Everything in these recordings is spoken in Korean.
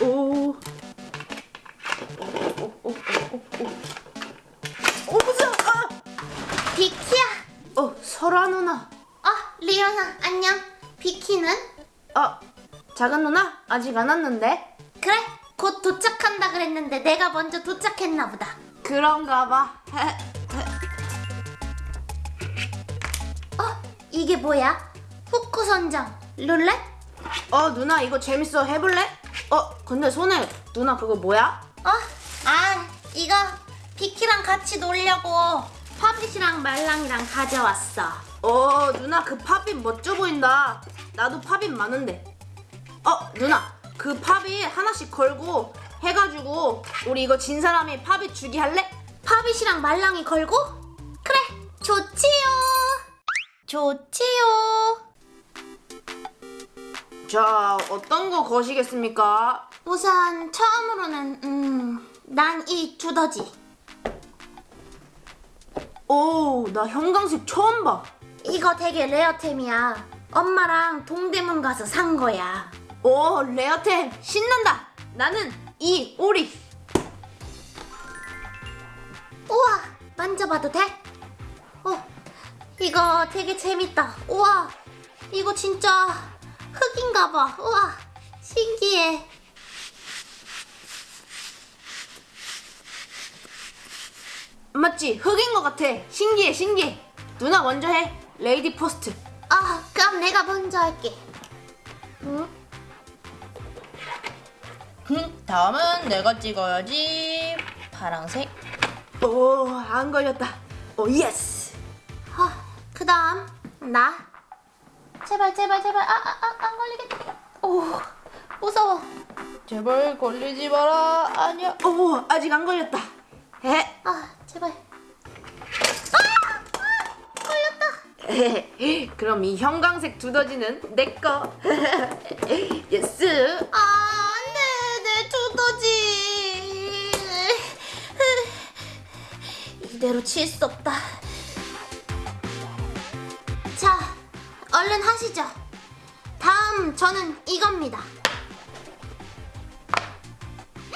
오, 오. 아! 비키야. 어, 설아 누나. 어, 리오나 안녕. 비키는? 아, 작은 누나? 아직 안 왔는데? 그래. 곧 도착한다 그랬는데 내가 먼저 도착했나 보다. 그런가 봐. 어, 이게 뭐야? 후쿠 선정. 룰렛? 어, 누나 이거 재밌어. 해볼래? 어, 근데 손에 누나 그거 뭐야? 어? 아, 이거 비키랑 같이 놀려고 pop it이랑 말랑이랑 가져왔어. 어, 누나 그 pop it 멋져 보인다. 나도 pop it 많은데. 어, 누나 그 pop it 하나씩 걸고 해가지고 우리 이거 진 사람이 pop it 주기 할래? pop it이랑 말랑이 걸고? 그래, 좋지요. 좋지요. 자, 어떤 거 거시겠습니까? 우선 처음으로는 음, 난 이 두더지. 오, 나 형광색 처음 봐. 이거 되게 레어템이야. 엄마랑 동대문 가서 산 거야. 오, 레어템 신난다. 나는 이 오리. 우와, 만져봐도 돼? 어, 이거 되게 재밌다. 우와, 이거 진짜 흙인가 봐. 우와, 신기해. 맞지? 흙인 것 같아. 신기해, 신기해. 누나 먼저 해. lady first. 아, 그럼 내가 먼저 할게. 응? 음, 다음은 내가 찍어야지. 파랑색. 오, 안 걸렸다. 오, yes. 아, 그 다음 나. 제발, 제발, 제발. 아, 아, 아, 안 걸리겠다. 오, 무서워. 제발 걸리지 마라. 아니야. 오, 아직 안 걸렸다. 에, 아, 제발. 아, 아. 그럼 이 형광색 두더지는 내 거. yes. 아, 안 돼, 내 두더지. 이대로 칠 수 없다. 자, 얼른 하시죠. 다음 저는 이겁니다.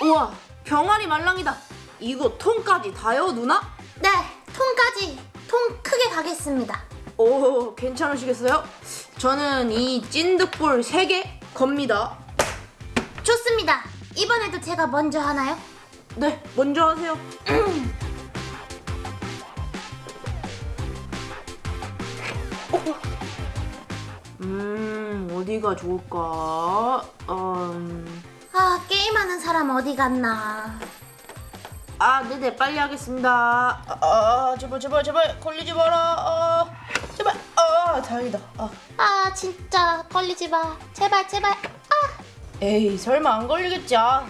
우와, 병아리 말랑이다. 이거 통까지 다요, 누나? 네, 통까지 통 크게 가겠습니다. 오, 괜찮으시겠어요? 저는 이 찐득볼 3개 겁니다. 좋습니다. 이번에도 제가 먼저 하나요? 네, 먼저 하세요. 음, 어디가 좋을까? 음, 아, 게임하는 사람 어디 갔나? 아, 네네, 빨리 하겠습니다. 아, 아, 제발 제발 제발 걸리지 마라. 아, 제발. 아, 다행이다. 아. 아, 진짜 걸리지 마. 제발, 제발. 아, 에이, 설마 안 걸리겠지? 아,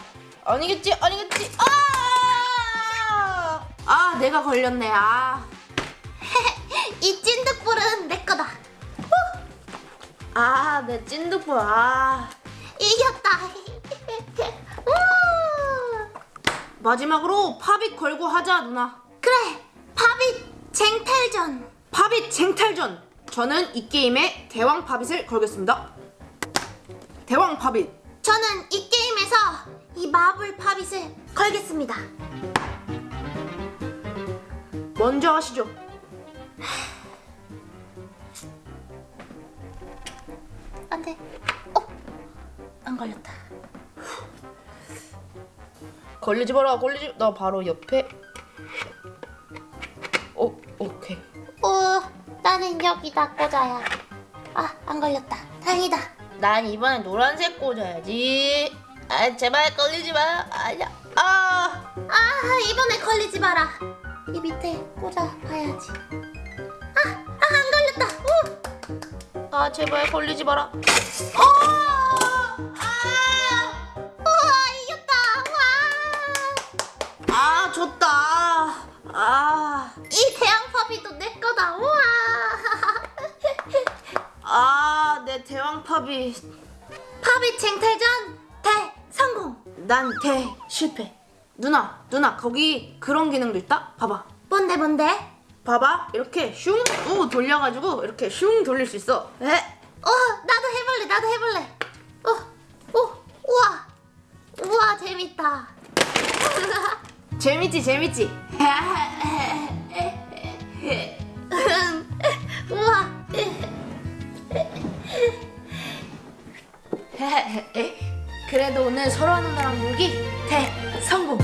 아니겠지? 아니겠지? 아! 아, 내가 걸렸네. 아, 이 찐득불은 내 거다. 아, 내 찐득볼. 아, 이겼다. 우! 마지막으로 팝잇 걸고 하자, 누나. 그래, 파빗 쟁탈전. 팝잇 쟁탈전. 저는 이 게임에 대왕 팝잇을 걸겠습니다. 대왕 팝잇. 저는 이 게임에서 이 마블 파빗을 걸겠습니다. 먼저 하시죠. 안 돼. 어? 안 걸렸다. 걸리지 마라. 걸리지. 나 바로 옆에. 오, 오케이. 어, 나는 여기다 꽂아야. 아, 안 걸렸다. 다행이다. 난 이번엔 노란색 꽂아야지. 아, 제발 걸리지 마. 아니야. 아! 아, 이번에 걸리지 마라. 이 밑에 꽂아봐야지. 아, 아, 안 걸렸다. 우! 아, 제발 걸리지 마라. 어! 아, 이 대왕 파비도 내 거다. 우와! 아, 내 대왕 팝잇. 파비 쟁탈전 대 성공. 난 대 실패. 누나, 누나, 거기 그런 기능도 있다? 봐봐. 뭔데 뭔데? 봐봐. 이렇게 슝, 우 돌려가지고 이렇게 슝 돌릴 수 있어. 에? 어, 나도 해볼래. 나도 해볼래. 어, 오, 우와. 재밌다. 재밌지 재밌지. 우와. 그래도 오늘 설아 누나랑 놀기 대성공.